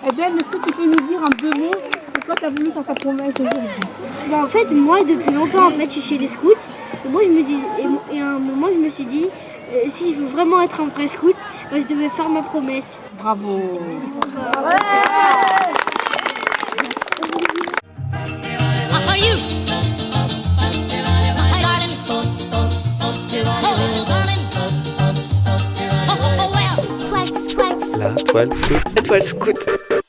Eh Abel, est-ce que tu peux nous dire en deux mots pourquoi tu as voulu faire ta promesse aujourd'hui bah, En fait, moi, depuis longtemps, en fait, je suis chez les scouts. Et moi, je me dis, et, à un moment, je me suis dit, euh, si je veux vraiment être un vrai scout, bah, je devais faire ma promesse. Bravo. 12 La 12 Scoot. La 12 Scoot.